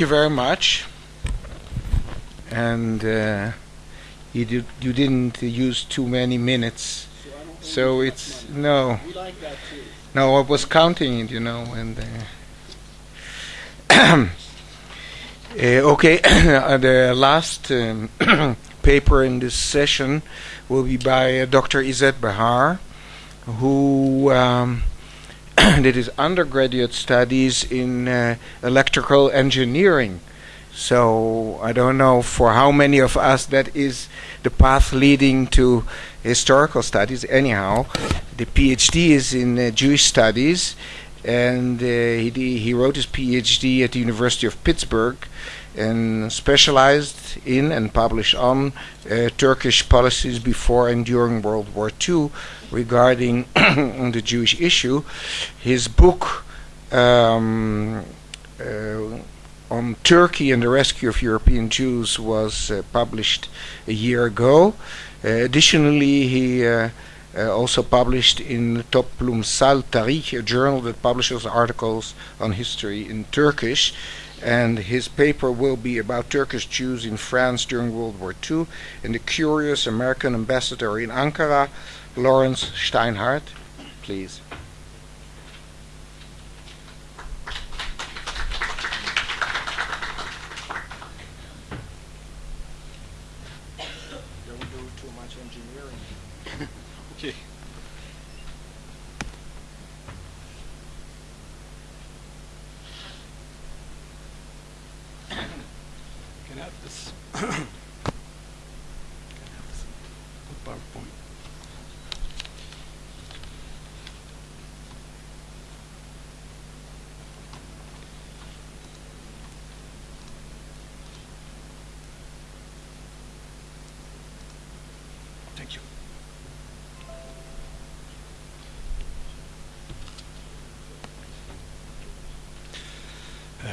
you very much. And uh, you did you didn't use too many minutes, so it's no. Like. No, I was counting it, you know, and. Uh, uh, okay, the last um, paper in this session will be by uh, Dr. Izzet Bahar, who um, did his undergraduate studies in uh, electrical engineering. So I don't know for how many of us that is the path leading to historical studies. Anyhow, the PhD is in uh, Jewish studies, and uh, he he wrote his PhD at the University of Pittsburgh, and specialized in and published on uh, Turkish policies before and during World War II regarding the Jewish issue. His book. Um, uh, on Turkey and the rescue of European Jews was uh, published a year ago. Uh, additionally, he uh, uh also published in Toplumsal Tarih, a journal that publishes articles on history in Turkish. And his paper will be about Turkish Jews in France during World War II and the curious American ambassador in Ankara, Lawrence Steinhardt. Please.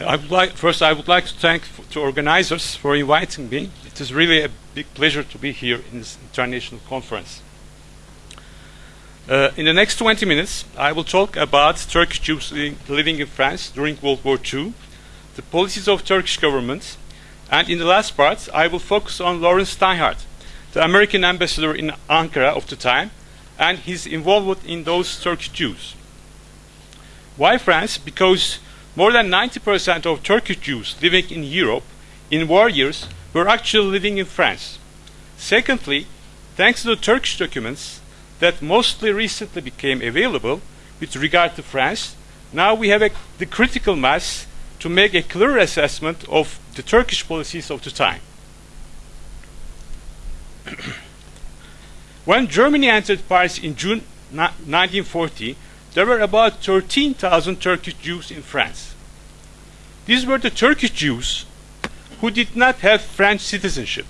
I would like first I would like to thank the organizers for inviting me. It is really a big pleasure to be here in this international conference. Uh, in the next 20 minutes, I will talk about Turkish Jews living in France during World War II, the policies of Turkish government, and in the last part, I will focus on Lawrence Steinhardt, the American ambassador in Ankara of the time, and his involvement in those Turkish Jews. Why France? Because more than 90% of Turkish Jews living in Europe in war years were actually living in France. Secondly, thanks to the Turkish documents that mostly recently became available with regard to France, now we have a, the critical mass to make a clear assessment of the Turkish policies of the time. when Germany entered Paris in June 1940, there were about 13,000 Turkish Jews in France. These were the Turkish Jews who did not have French citizenship.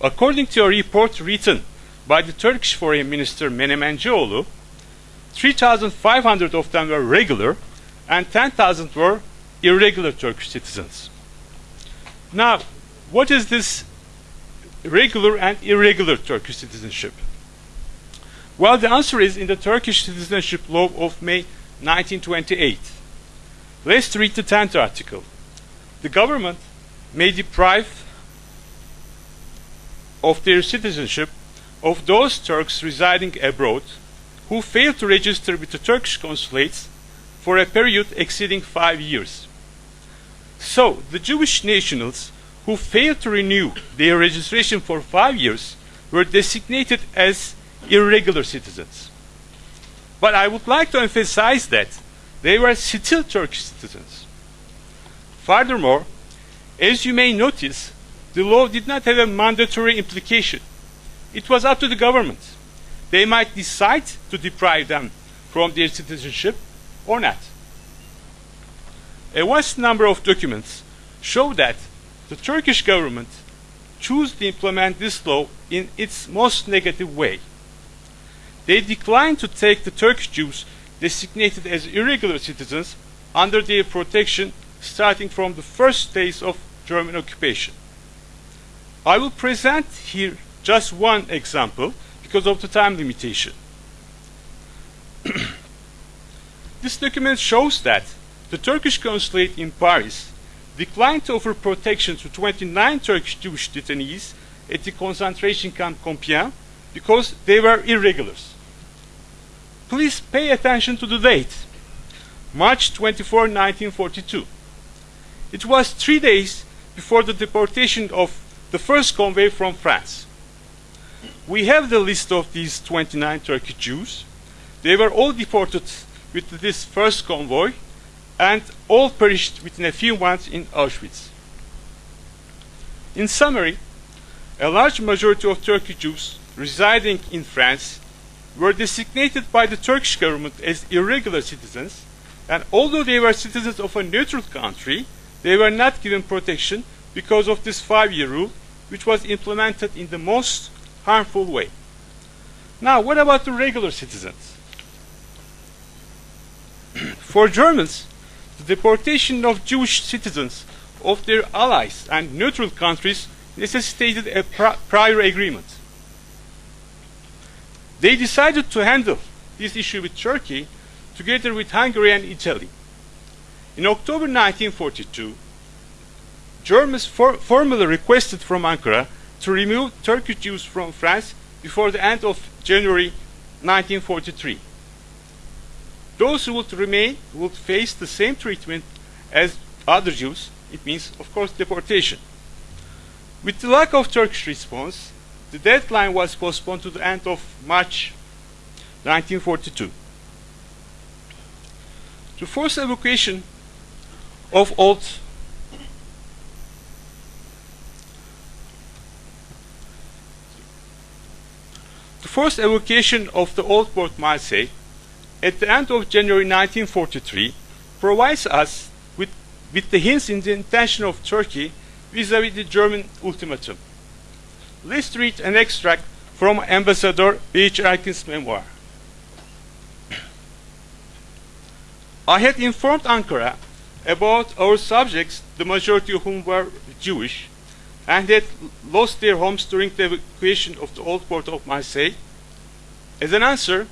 According to a report written by the Turkish Foreign Minister Menemencioğlu, 3,500 of them were regular and 10,000 were irregular Turkish citizens. Now, what is this regular and irregular Turkish citizenship? Well, the answer is in the Turkish citizenship law of May 1928. Let's read the 10th article. The government may deprive of their citizenship of those Turks residing abroad who fail to register with the Turkish consulates for a period exceeding five years. So, the Jewish nationals who failed to renew their registration for five years were designated as irregular citizens. But I would like to emphasize that they were still Turkish citizens. Furthermore, as you may notice, the law did not have a mandatory implication. It was up to the government. They might decide to deprive them from their citizenship or not. A vast number of documents show that the Turkish government chose to implement this law in its most negative way. They declined to take the Turkish Jews designated as irregular citizens under their protection starting from the first days of German occupation. I will present here just one example because of the time limitation. this document shows that the Turkish consulate in Paris declined to offer protection to 29 Turkish Jewish detainees at the concentration camp Compiègne because they were irregulars. Please pay attention to the date. March 24, 1942. It was three days before the deportation of the first convoy from France. We have the list of these 29 Turkish Jews. They were all deported with this first convoy and all perished within a few months in Auschwitz. In summary, a large majority of Turkish Jews residing in France were designated by the Turkish government as irregular citizens, and although they were citizens of a neutral country, they were not given protection because of this five-year rule, which was implemented in the most harmful way. Now, what about the regular citizens? For Germans, the deportation of Jewish citizens of their allies and neutral countries necessitated a prior agreement. They decided to handle this issue with Turkey together with Hungary and Italy. In October 1942, Germans for formally requested from Ankara to remove Turkish Jews from France before the end of January 1943. Those who would remain would face the same treatment as other Jews. It means, of course, deportation. With the lack of Turkish response, the deadline was postponed to the end of March 1942. To force evacuation of old the first evacuation of the old port Marseille at the end of January 1943 provides us with, with the hints in the intention of Turkey vis-à-vis -vis the German ultimatum. Let's read an extract from Ambassador H. Erkin's memoir. I had informed Ankara about our subjects, the majority of whom were Jewish, and had lost their homes during the evacuation of the old port of Marseille. As an answer,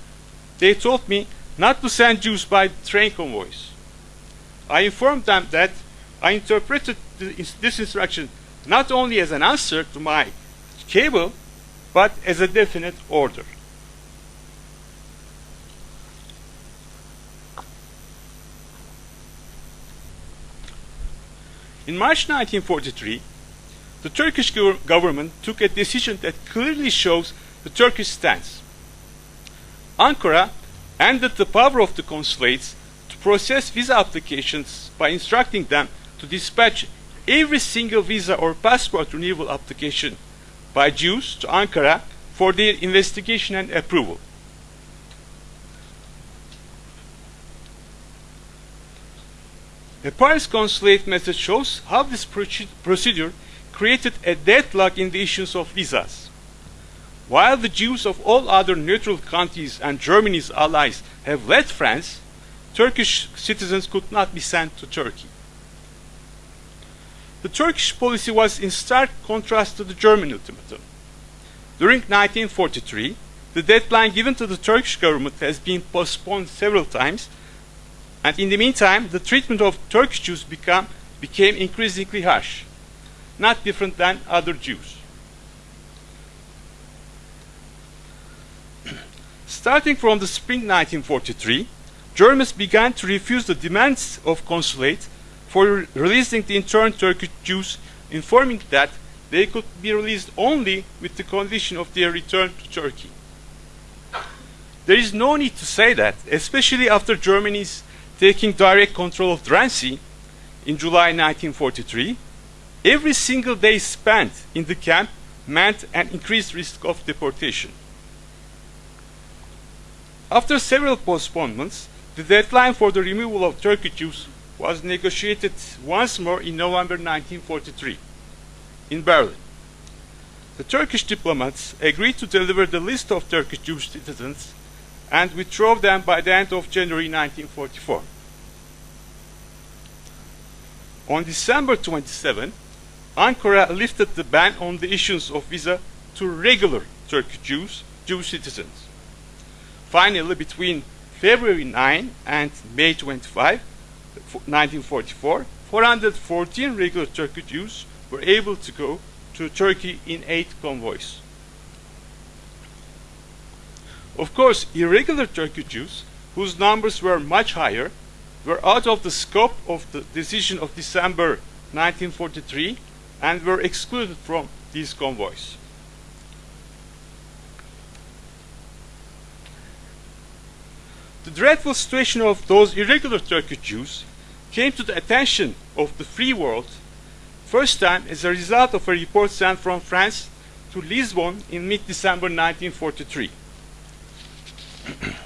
they told me not to send Jews by train convoys. I informed them that I interpreted this instruction not only as an answer to my cable, but as a definite order. In March 1943, the Turkish government took a decision that clearly shows the Turkish stance. Ankara ended the power of the consulates to process visa applications by instructing them to dispatch every single visa or passport renewal application by Jews to Ankara for their investigation and approval. The Paris consulate method shows how this procedure created a deadlock in the issuance of visas. While the Jews of all other neutral countries and Germany's allies have left France, Turkish citizens could not be sent to Turkey. The Turkish policy was in stark contrast to the German ultimatum. During 1943, the deadline given to the Turkish government has been postponed several times, and in the meantime, the treatment of Turkish Jews become, became increasingly harsh, not different than other Jews. Starting from the spring 1943, Germans began to refuse the demands of consulate for releasing the interned Turkish Jews, informing that they could be released only with the condition of their return to Turkey. There is no need to say that, especially after Germany's taking direct control of Drancy in July 1943, every single day spent in the camp meant an increased risk of deportation. After several postponements, the deadline for the removal of Turkish Jews was negotiated once more in November 1943 in Berlin. The Turkish diplomats agreed to deliver the list of Turkish Jewish citizens and withdraw them by the end of January 1944. On December 27, Ankara lifted the ban on the issuance of visa to regular Turkish Jews, Jewish citizens. Finally, between February 9 and May 25, 1944, 414 regular Turkish Jews were able to go to Turkey in eight convoys. Of course, irregular Turkish Jews, whose numbers were much higher, were out of the scope of the decision of December 1943 and were excluded from these convoys. The dreadful situation of those irregular Turkish Jews came to the attention of the free world first time as a result of a report sent from France to Lisbon in mid-December 1943.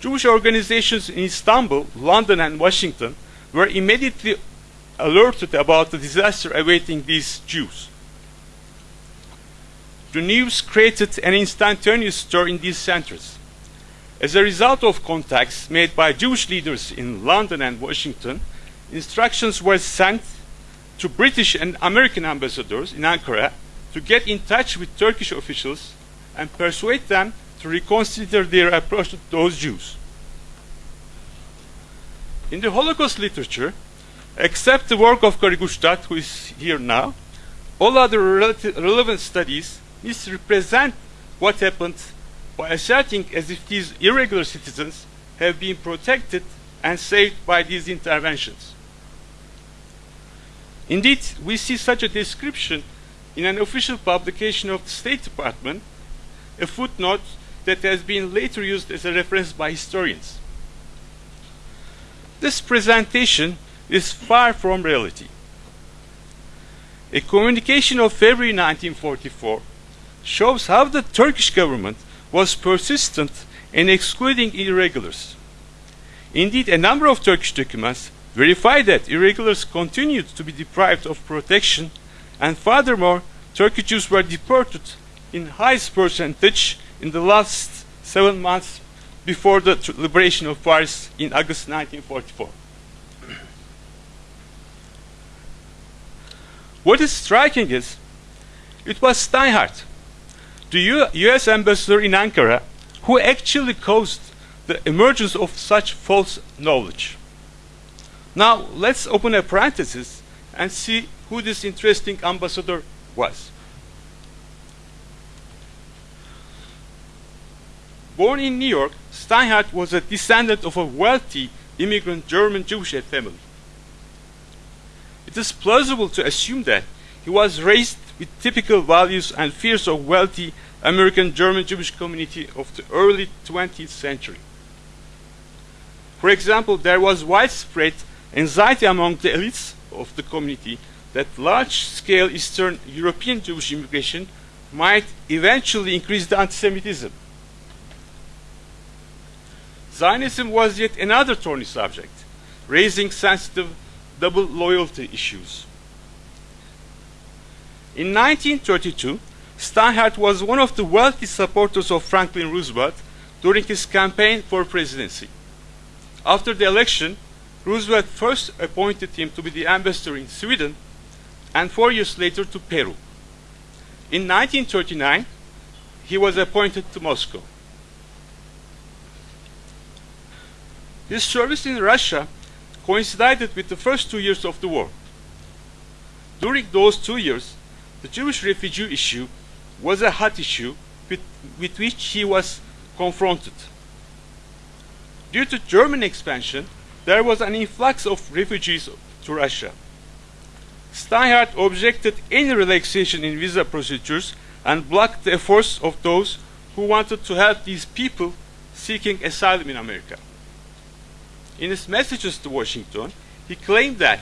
Jewish organizations in Istanbul, London, and Washington were immediately alerted about the disaster awaiting these Jews. The news created an instantaneous stir in these centers. As a result of contacts made by Jewish leaders in London and Washington, instructions were sent to British and American ambassadors in Ankara to get in touch with Turkish officials and persuade them to reconsider their approach to those Jews. In the Holocaust literature, except the work of Corry Guttstadt, who is here now, all other relevant studies misrepresent what happened by asserting as if these irregular citizens have been protected and saved by these interventions. Indeed, we see such a description in an official publication of the State Department, a footnote that has been later used as a reference by historians. This presentation is far from reality. A communication of February 1944 shows how the Turkish government was persistent in excluding irregulars. Indeed, a number of Turkish documents verify that irregulars continued to be deprived of protection and furthermore, Turkish Jews were deported in highest percentage in the last seven months before the liberation of Paris in August 1944. What is striking is, it was Steinhardt, the U US ambassador in Ankara, who actually caused the emergence of such false knowledge. Now, let's open a parenthesis and see who this interesting ambassador was. Born in New York, Steinhardt was a descendant of a wealthy immigrant German Jewish family. It is plausible to assume that he was raised with typical values and fears of wealthy American German Jewish community of the early 20th century. For example, there was widespread anxiety among the elites of the community that large-scale Eastern European Jewish immigration might eventually increase the anti-Semitism. Zionism was yet another thorny subject, raising sensitive double loyalty issues. In 1932, Steinhardt was one of the wealthy supporters of Franklin Roosevelt during his campaign for presidency. After the election, Roosevelt first appointed him to be the ambassador in Sweden and four years later to Peru. In 1939, he was appointed to Moscow. His service in Russia coincided with the first two years of the war. During those two years, the Jewish refugee issue was a hot issue with, with which he was confronted. Due to German expansion, there was an influx of refugees to Russia. Steinhardt objected any relaxation in visa procedures and blocked the efforts of those who wanted to help these people seeking asylum in America. In his messages to Washington, he claimed that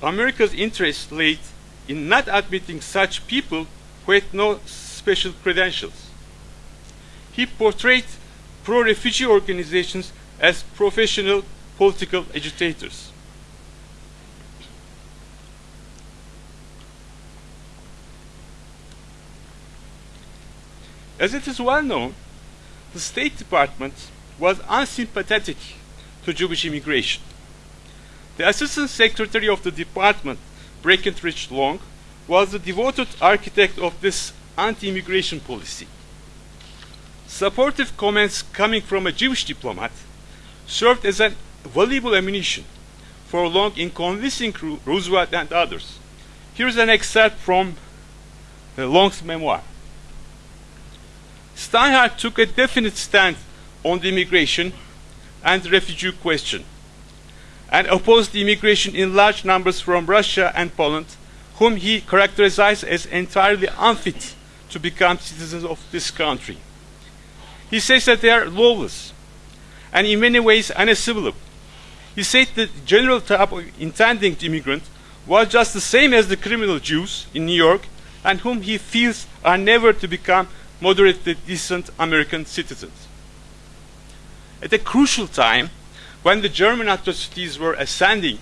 America's interests lay in not admitting such people who had no special credentials. He portrayed pro-refugee organizations as professional political agitators. As it is well known, the State Department was unsympathetic to Jewish immigration. The Assistant Secretary of the Department, Breckinridge Long, was the devoted architect of this anti-immigration policy. Supportive comments coming from a Jewish diplomat served as a valuable ammunition for long in convincing Roosevelt and others. Here's an excerpt from uh, Long's memoir. Steinhardt took a definite stand on the immigration and refugee question and opposed the immigration in large numbers from Russia and Poland, whom he characterized as entirely unfit to become citizens of this country. He says that they are lawless and in many ways unassimilable. He said the general type of intending immigrant was just the same as the criminal Jews in New York and whom he feels are never to become moderately decent American citizens. At a crucial time, when the German atrocities were ascending,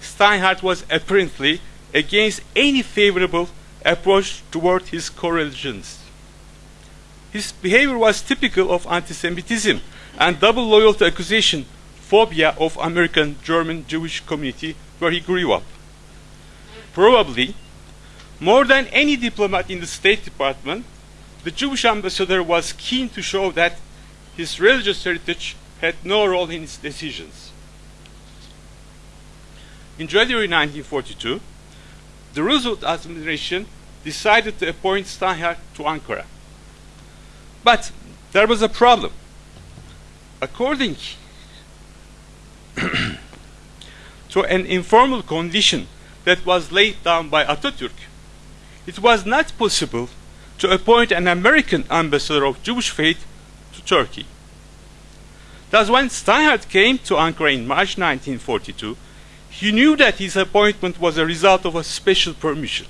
Steinhardt was apparently against any favorable approach toward his co-religionists. His behavior was typical of anti-Semitism and double loyalty accusation phobia of American German Jewish community where he grew up. Probably, more than any diplomat in the State Department, the Jewish ambassador was keen to show that his religious heritage had no role in its decisions. In January 1942, the Roosevelt administration decided to appoint Steinhardt to Ankara. But there was a problem. According to an informal condition that was laid down by Atatürk, it was not possible to appoint an American ambassador of Jewish faith to Turkey. Thus, when Steinhardt came to Ankara in March 1942, he knew that his appointment was a result of a special permission.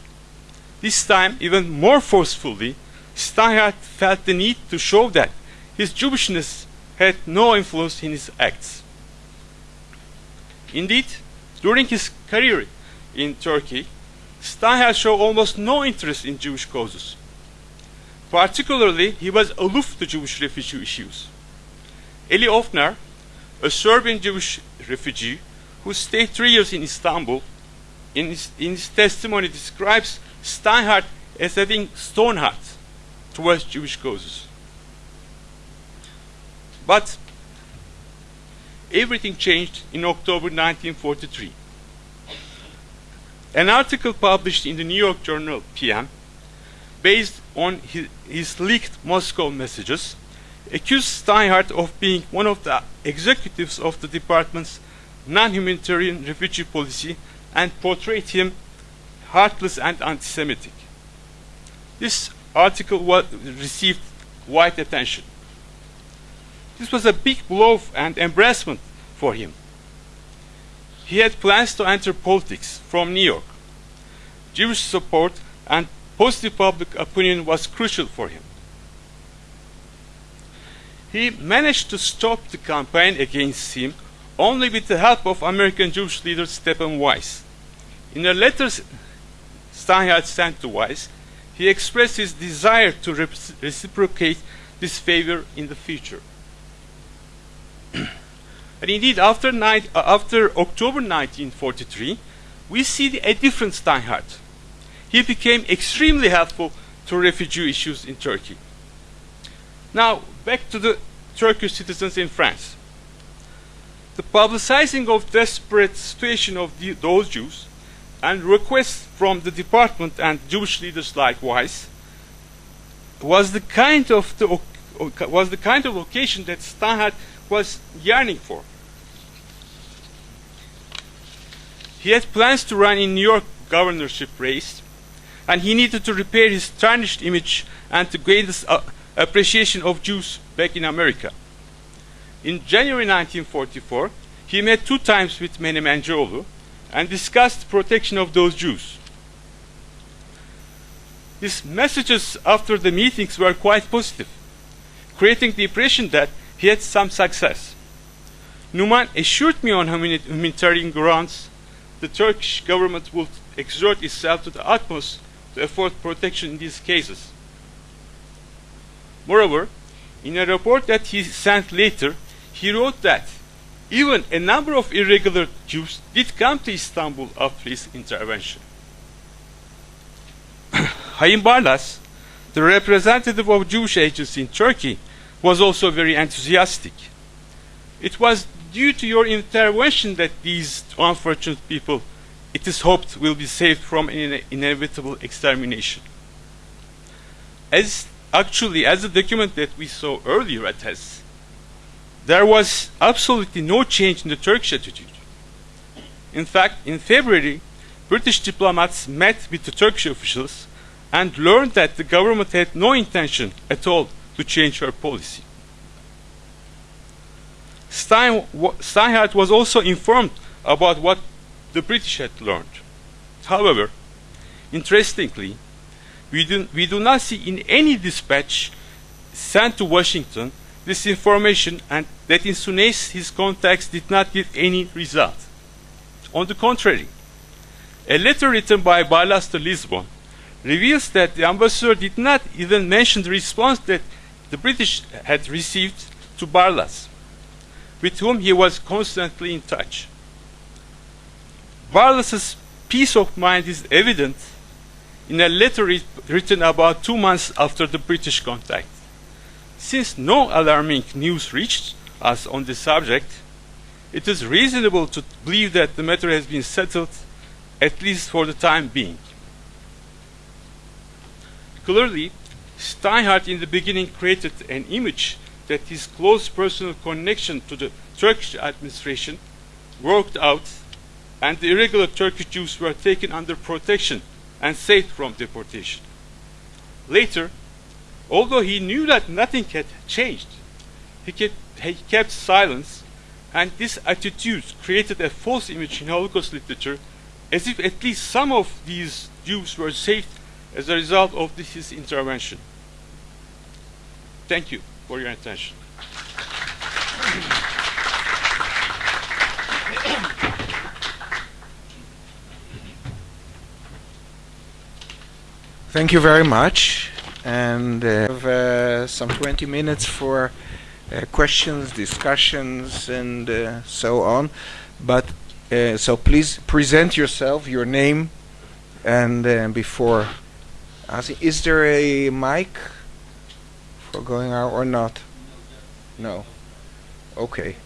This time, even more forcefully, Steinhardt felt the need to show that his Jewishness had no influence in his acts. Indeed, during his career in Turkey, Steinhardt showed almost no interest in Jewish causes. Particularly, he was aloof to Jewish refugee issues. Eli Ofner, a Serbian Jewish refugee who stayed three years in Istanbul, in his, in his testimony describes Steinhardt as having stone heart towards Jewish causes. But everything changed in October 1943. An article published in the New York Journal PM, based on his, his leaked Moscow messages, accused Steinhardt of being one of the executives of the department's non-humanitarian refugee policy and portrayed him heartless and anti-Semitic. This article was, received wide attention. This was a big blow and embarrassment for him. He had plans to enter politics from New York. Jewish support and positive public opinion was crucial for him. He managed to stop the campaign against him only with the help of American Jewish leader Stephen Wise. In a letter Steinhardt sent to Wise, he expressed his desire to reciprocate this favor in the future. and indeed, after, uh, after October 1943, we see a different Steinhardt. He became extremely helpful to refugee issues in Turkey. Now, back to the Turkish citizens in France. The publicizing of desperate situation of the, those Jews and requests from the department and Jewish leaders likewise was the kind of the was the kind of occasion that Steinhardt was yearning for. He had plans to run in New York governorship race, and he needed to repair his tarnished image and to gain uh, appreciation of Jews back in America. In January 1944, he met two times with Menemencioğlu and discussed protection of those Jews. His messages after the meetings were quite positive, creating the impression that he had some success. Numan assured me on humanitarian grounds the Turkish government would exert itself to the utmost to afford protection in these cases. Moreover, in a report that he sent later, he wrote that even a number of irregular Jews did come to Istanbul after his intervention. Hayim Barlas, the representative of Jewish agency in Turkey, was also very enthusiastic. It was due to your intervention that these unfortunate people, it is hoped, will be saved from an inevitable extermination. As actually, as the document that we saw earlier attests, there was absolutely no change in the Turkish attitude. In fact, in February, British diplomats met with the Turkish officials and learned that the government had no intention at all to change her policy. Stein, Steinhardt was also informed about what the British had learned. However, interestingly, we do, we do not see in any dispatch sent to Washington this information and that in Sunes his contacts did not give any result. On the contrary, a letter written by Barlas to Lisbon reveals that the ambassador did not even mention the response that the British had received to Barlas, with whom he was constantly in touch. Barlas's peace of mind is evident in a letter written about two months after the British contact. Since no alarming news reached us on the subject, it is reasonable to believe that the matter has been settled, at least for the time being. Clearly, Steinhardt in the beginning created an image that his close personal connection to the Turkish administration worked out and the irregular Turkish Jews were taken under protection and saved from deportation. Later, although he knew that nothing had changed, he kept, he kept silence, and this attitude created a false image in Holocaust literature as if at least some of these Jews were saved as a result of this, his intervention. Thank you for your attention. Thank you very much. And uh, have uh, some 20 minutes for uh, questions, discussions, and uh, so on. But uh, so please present yourself, your name, and uh, before asking, is there a mic for going out or not? No. Okay.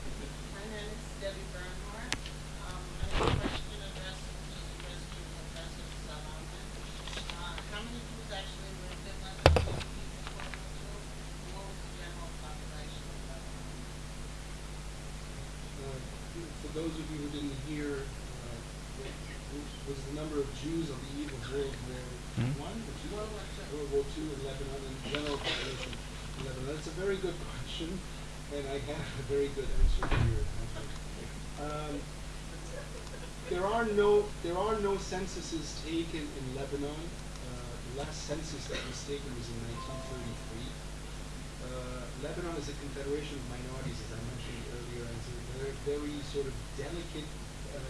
censuses taken in Lebanon. Uh, the last census that was taken was in 1933. Uh, Lebanon is a confederation of minorities, as I mentioned earlier, and it's a very, sort of delicate uh,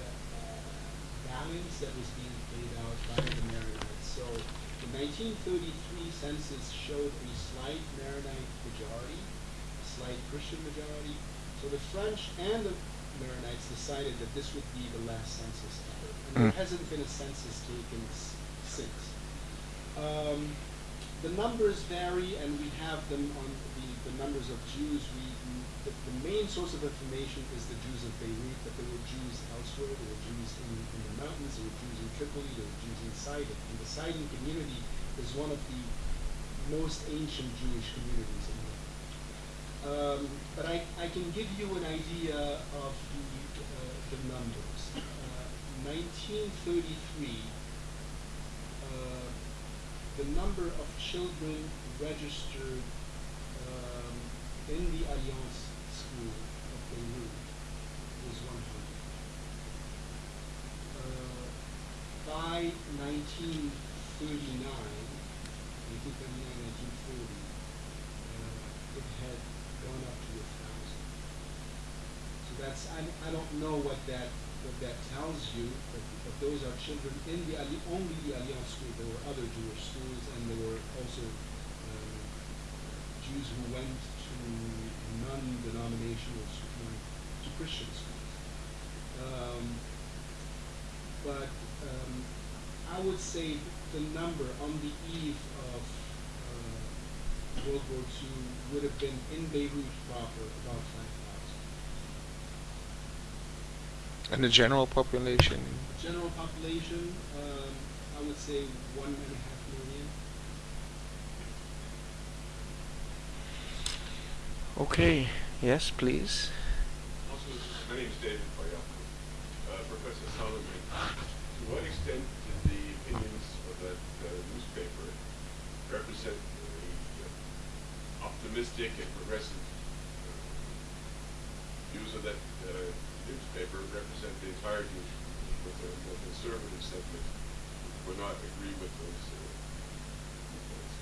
balance that was being played out by the Maronites. So the 1933 census showed a slight Maronite majority, a slight Christian majority. So the French and the Maronites decided that this would be the last census ever. and there mm. hasn't been a census taken since. Um, the numbers vary, and we have them on the, the numbers of Jews. We, the, the, main source of information is the Jews of Beirut, but there were Jews elsewhere. There were Jews in, in the mountains. There were Jews in Tripoli. There were Jews in Sidon. And the Sidon community is one of the most ancient Jewish communities in the world. Um, but I, I can give you an idea of the, uh, the numbers. 1933, uh, the number of children registered um, in the Alliance School of Beirut was 100. Uh, by 1939, 1939, 1940, uh, it had gone up to a thousand. So that's I, I don't know what that what that tells you that, that those are children in the only the Alliance school. There were other Jewish schools, and there were also uh, Jews who went to non-denominational schools, to Christian schools. Um, but um, I would say the number on the eve of uh, World War II would have been in Beirut proper about 5,000. And the general population? General population, um, I would say one and a half million. Okay. Yes, please. Also, my name is David Bayako. Uh, Professor Solomon, to what extent did the opinions of that uh, newspaper represent the uh, optimistic and progressive uh, views of that uh, newspaper represent the with the more conservative sentiment would not agree with those uh, viewpoints?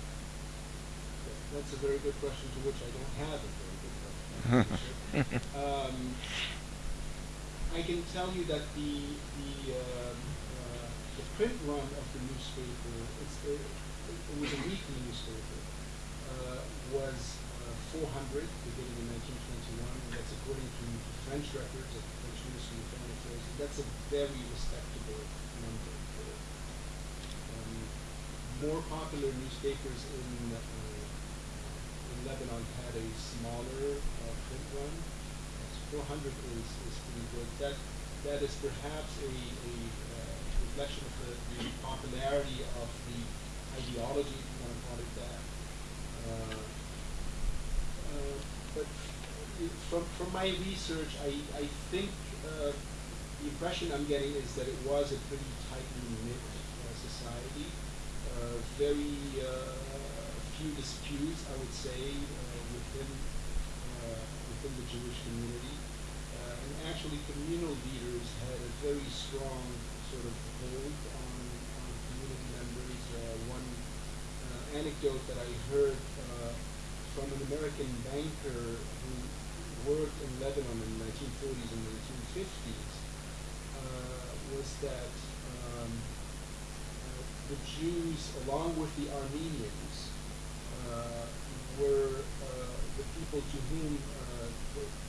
That's a very good question to which I don't have a very good question. um, I can tell you that the the um, uh, the print run of the newspaper, it's, it, it was a weekly newspaper, uh, was 400 beginning in 1921, and that's according to French records of the French Ministry of Foreign Affairs. That's a very respectable number. For, um, more popular newspapers in uh, in Lebanon had a smaller uh, print run. So 400 is, is pretty good. That that is perhaps a, a uh, reflection of the, the popularity of the ideology, if you want to call it that. Uh, but from from my research, I I think uh, the impression I'm getting is that it was a pretty tightly knit uh, society. Very few disputes, I would say, within within the Jewish community. And actually, communal leaders had a very strong sort of hold on, on community members. Uh, one uh, anecdote that I heard uh, from an American banker who worked in Lebanon in the 1940s and 1950s uh, was that um, uh, the Jews, along with the Armenians, uh, were uh, the people to whom uh,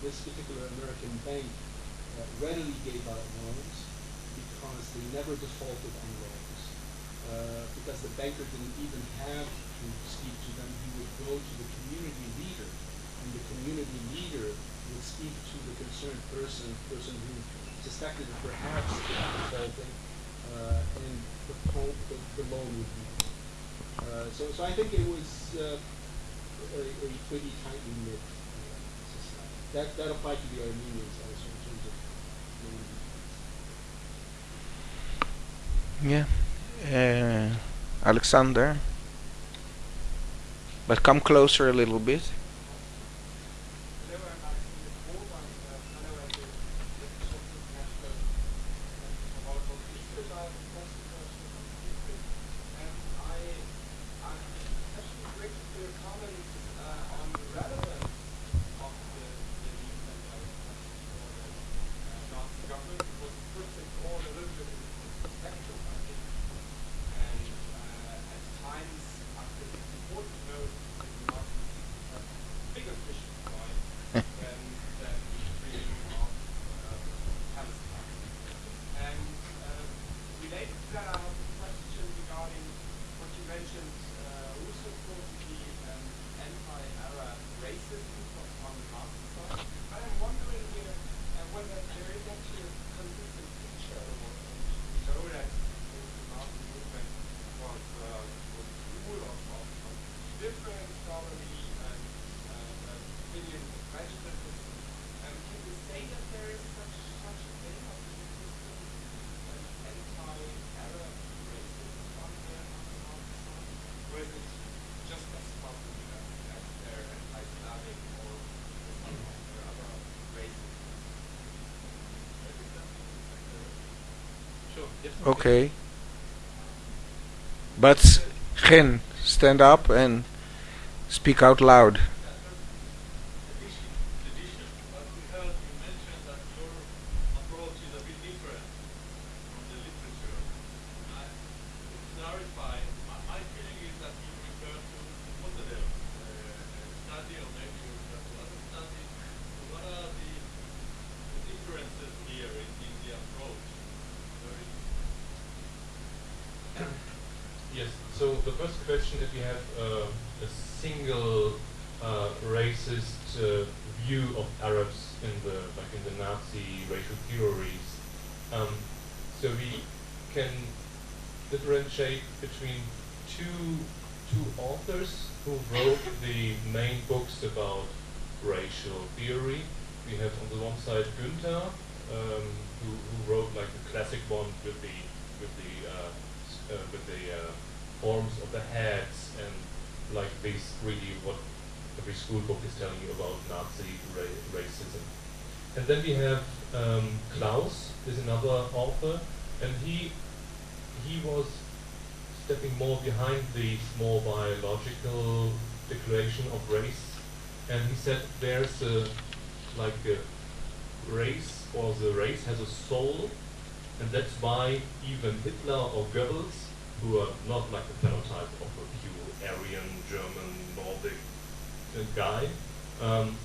this particular American bank uh, readily gave out loans because they never defaulted on loans. Uh, because the banker didn't even have to speak to them, he would go to the community leader, and the community leader would speak to the concerned person, person who suspected that perhaps it was defaulting, uh, and the, the, the loan would be. Uh, so, so I think it was uh, a, a pretty tightly knit uh, society. That that applied to the Armenians also in terms of loan. Yeah. Uh, Alexander. But come closer a little bit. Hello, I'm Alexander Kohl. I'm uh, fellow at the Institute of International and about what Israel are the first person from Israel. And I, I'm especially grateful for your comments uh, on the relevance of the, the legal and for the uh, Nazi government because it puts it all a little bit in perspective, I think. And uh, at times, I think it's important to know that the Nazis have bigger fish to fry than, than the freedom of uh, Palestine. And uh, related to that, I have a question regarding what you mentioned, uh, also supposed to be um, anti-Arab racism from on the Nazi side. But I'm wondering here uh, whether there is actually a consistent feature, or we know that the Nazi movement was, uh, was full of, of, of different scholarly and uh, uh, opinions and prejudices. Um, can you say that there is such, such a thing of a consistent um, anti-Arab racism on the, on the Nazi side? Or is it just as possible that, that they're anti-Slavic or some of their other racism? Sure. Yes. Okay. But Gen, stand up and speak out loud. Addition, addition. But we heard you mentioned that your approach is a bit different from the literature. I, to clarify, my, my feeling is that you refer to Motadel uh, study, or maybe you refer to other studies. So what are the, the differences here in, in the approach? Very Yes. So the first question, if you have uh, a single uh, racist uh, view of Arabs in the like in the Nazi racial theories, Um, so we can differentiate between two two authors who wrote the main books about racial theory. We have on the one side Günther, um, who, who wrote like the classic one with the with the uh, uh, with the uh, forms of the heads and like this really what every school book is telling you about Nazi ra- racism. And then we have um, Clauß, is another author, and he he was stepping more behind the more biological declaration of race, and he said there's a like a race or the race has a soul, and that's why even Hitler or Goebbels, who are not like the phenotype of a pure Aryan, German, Nordic uh, guy, um,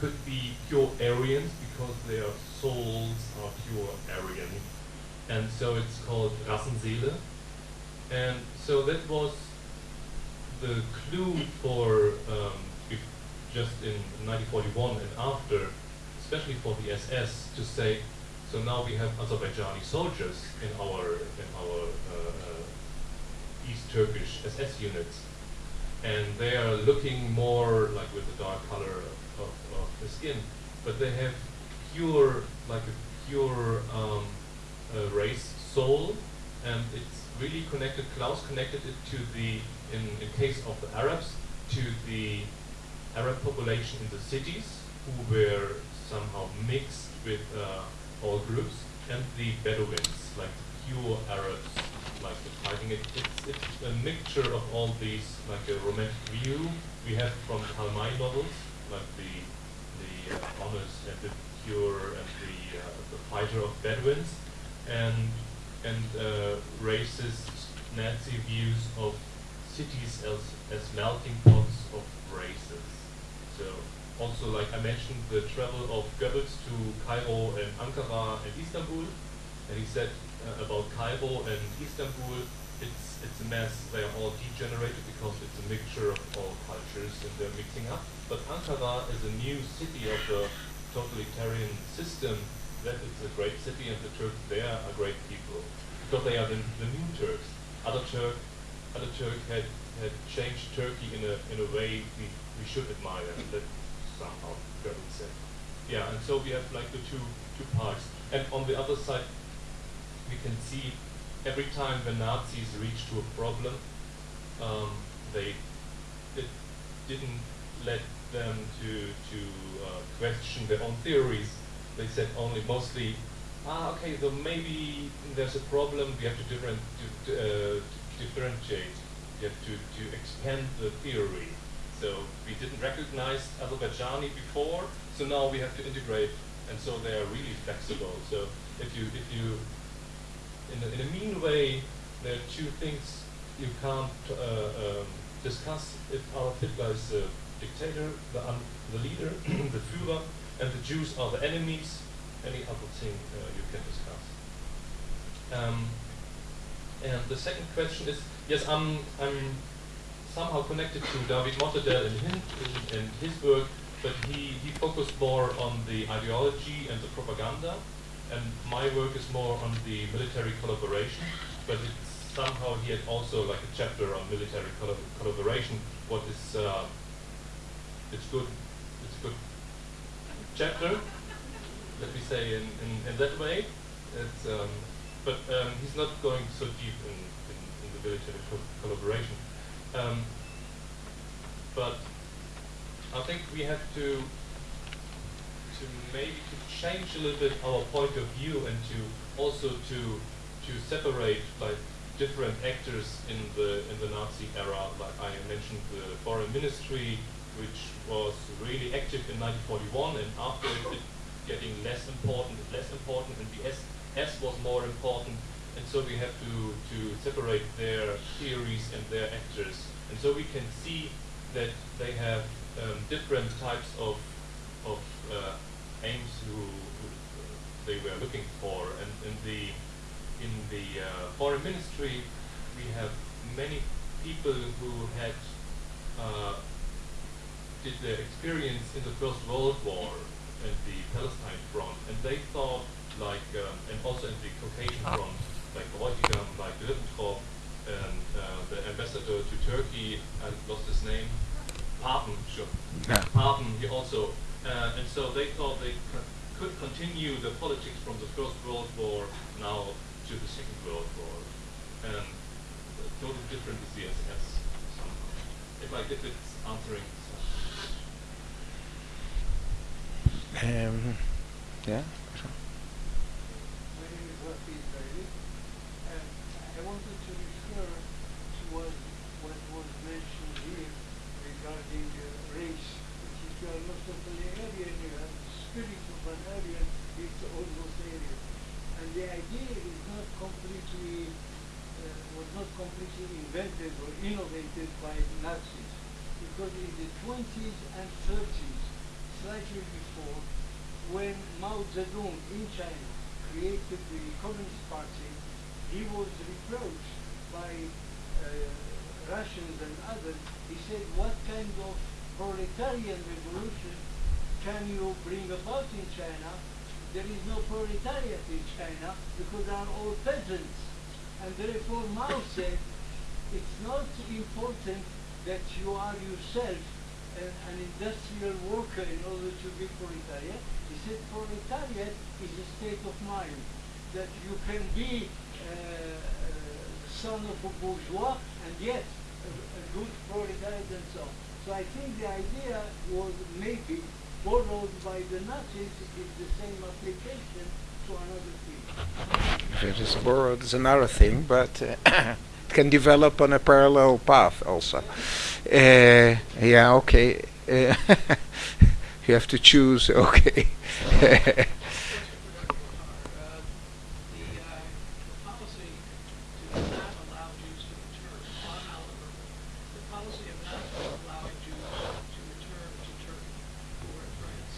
could be pure Aryans because their souls are pure Aryan. And so it's called Rassenseele. And so that was the clue for um, just in 1941 and after, especially for the SS, to say, so now we have Azerbaijani soldiers in our in our uh, uh, East Turkish SS units, and they are looking more like with the dark color of, of, of the skin, but they have pure like a pure um, uh, race soul, and it's really connected. Clauß connected it to the in in case of the Arabs to the Arab population in the cities who were somehow mixed with uh, all groups, and the Bedouins, like the pure Arabs, like the fighting. It, it's, it's a mixture of all these, like a romantic view we have from Karl May novels, like the the uh, honest and the pure and the uh, the fighter of Bedouins, and and uh, racist Nazi views of cities as as melting pots of races. So also, like I mentioned, the travel of Goebbels to Cairo and Ankara and Istanbul, and he said uh, about Cairo and Istanbul, it's it's a mess. They are all degenerated because it's a mixture of all cultures and they're mixing up. But Ankara is a new city of the totalitarian system. That it's a great city, and the Turks there are great people because they are the, the new Turks. Atatürk, other Turk had had changed Turkey in a in a way we, we should admire, that somehow Goebbels said. Yeah, and so we have like the two two parts, and on the other side, we can see every time the Nazis reached to a problem, um, they it didn't let them to to uh, question their own theories. They said only mostly, ah, okay, so maybe there's a problem. We have to different to, uh, to differentiate. We have to to expand the theory. So we didn't recognize Azerbaijani before, so now we have to integrate, and so they are really flexible. So if you if you in a, in a mean way, there are two things you can't uh, um, discuss. If Hitler is the dictator, the, the leader, the Führer, and the Jews are the enemies, any other thing uh, you can discuss. Um, and the second question is, yes, I'm, I'm somehow connected to David hin, in, in his work, but he, he focused more on the ideology and the propaganda, and my work is more on the military collaboration, but somehow he had also like a chapter on military collab collaboration, what is, uh, it's good, it's a good chapter, let me say in, in, in that way, it's, um, but um, he's not going so deep in, in, in the military co collaboration. Um, but I think we have to to maybe to change a little bit our point of view and to also to to separate like different actors in the in the Nazi era. Like I mentioned the foreign ministry, which was really active in 1941, and after it, it getting less important, less important, and the SS was more important. And so we have to to separate their theories and their actors, and so we can see that they have um, different types of of uh, aims who, who they were looking for. And in the in the uh, foreign ministry, we have many people who had uh, did their experience in the First World War and the Palestine front, and they thought like um, and also in the Caucasian front, like Bräutigam, like Ribbentrop, and uh, the ambassador to Turkey, I lost his name, Papen, sure. Yeah. Papen, he also, uh, and so they thought they co- could continue the politics from the First World War now to the Second World War, and totally different is the SS somehow. If I if it's answering such. Um, yeah. My name is Rafi Israeli, and I wanted to refer to what, what was mentioned here regarding uh, race. Which if you are not totally Aryan, you have the spirit of an Aryan, it's almost Aryan. And the idea is not completely, uh, was not completely invented or innovated by Nazis. Because in the 20s and 30s, slightly before, when Mao Zedong in China created the Communist Party, he was reproached by uh, Russians and others. He said, what kind of proletarian revolution can you bring about in China? There is no proletariat in China because they are all peasants. And therefore Mao said, it's not important that you are yourself an, an industrial worker in order to be proletariat. He said proletariat is a state of mind, that you can be son of a bourgeois and yet a, a good proletariat and so on. So I think the idea was maybe borrowed by the Nazis is the same application to another field. If it is borrowed is another thing, but uh, it can develop on a parallel path also. Uh, yeah, okay. Uh, you have to choose, okay. Uh, the, uh, the policy to not allow Jews to return, on Oliver, the policy of not allowing Jews to return to Turkey who were in France,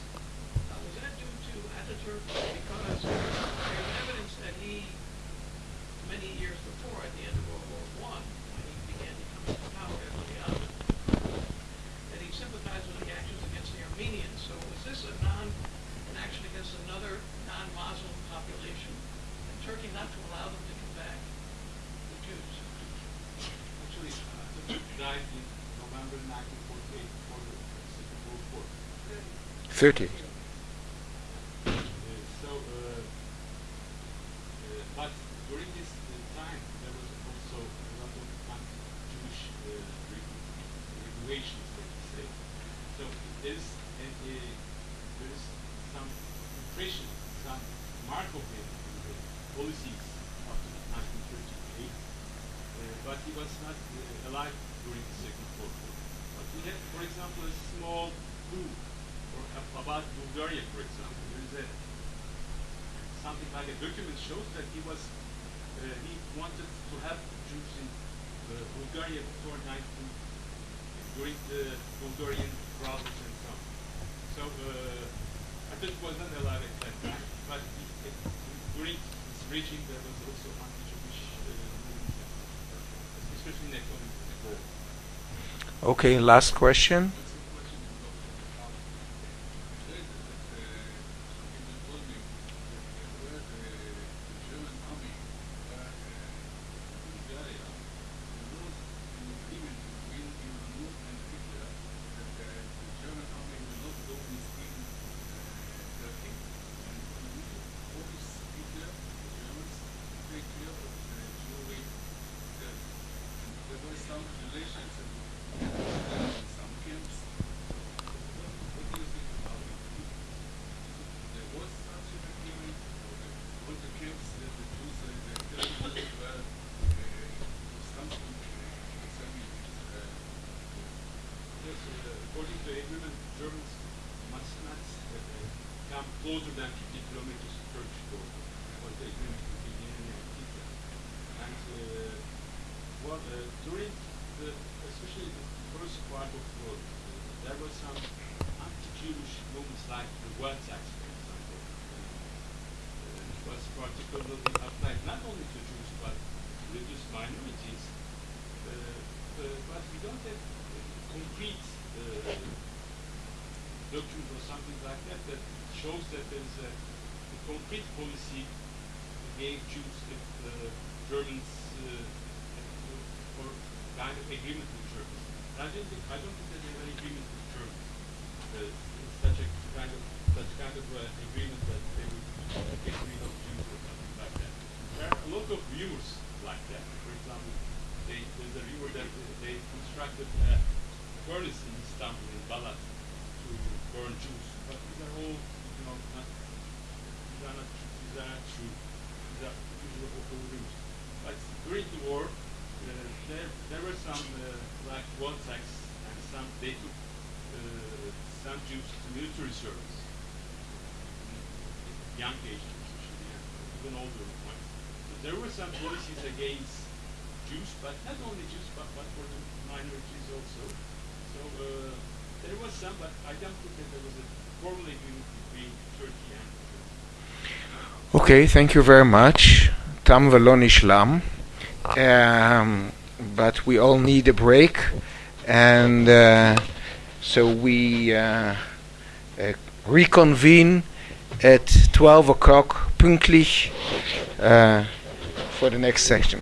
uh, was that due to Ataturk? Because there's evidence that he, many years before, at the end of World War One, when he began to come into power after the Ottoman, that he sympathized with the actions against the Armenians. So was this a non, an action against another non-Muslim population? And Turkey not to allow them to come back, the Jews? Actually, uh, Atatürk died in November 1948 for the Second World War. 30. Uh, so, uh, uh, but during this uh, time, there was also a lot of anti-Jewish uh, reg- regulations, let me say. So there is, a, a, there is some impression, some mark of it in the policies after 1938. Uh, but he was not uh, alive during the Second World War. But we have, for example, a small clue or a- about Bulgaria, for example. There is a something like a document shows that he was uh, he wanted to have Jews in uh, Bulgaria before 19 during the Bulgarian problems and so on. So uh, I think he was not alive at that time, but he, it, during his regime there was also anti-Jewish uh, movement, especially in the economic war. Okay, last question. There was some relations and some camps. What do you think about it? There was such an agreement, or the, all the camps that the Jews and the Christians were uh, something uh, concerning uh, Yes, uh, according to agreement, Germans must not uh, uh, come closer than 50 kilometers to Turkish border. Was the agreement between Lenin and Hitler. And uh, well, uh, during the, especially the first part of the war, uh, there were some anti-Jewish movements like the wealth tax, for example. Uh, it was particularly applied not only to Jews but religious minorities. Uh, uh, but we don't have uh, concrete uh, document or something like that that shows that there is a a concrete policy against Jews if uh, Germans uh, uh, or kind of agreement with Germans. And I don't think I don't think that they have an agreement with Germans. Uh, such a kind of such kind of uh, agreement that they would uh, get rid of Jews or something like that. There are a lot of rumors like that. For example, they, there's a rumor that uh, they constructed a furnace in Istanbul in Balat to burn Jews. But these are all, you know, not, these are not, these are not true. These are usually all all rumors. But during the war, uh, there, there were some uh, like Wolteks and some, they took uh, some Jews to military service. Young age, even older there were some policies against Jews, but not only Jews, but, but for the minorities also. So uh, there was some, but I don't think that there was a formal agreement between Turkey and Turkey. Okay, thank you very much. Tam velo nishlam. Um, but we all need a break, and uh, so we uh, uh reconvene at 12 o'clock pünktlich. Uh, for the next section.